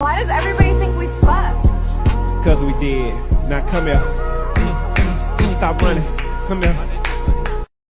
Why does everybody think we fucked? Cause we did. Now come here. Stop running. Come here.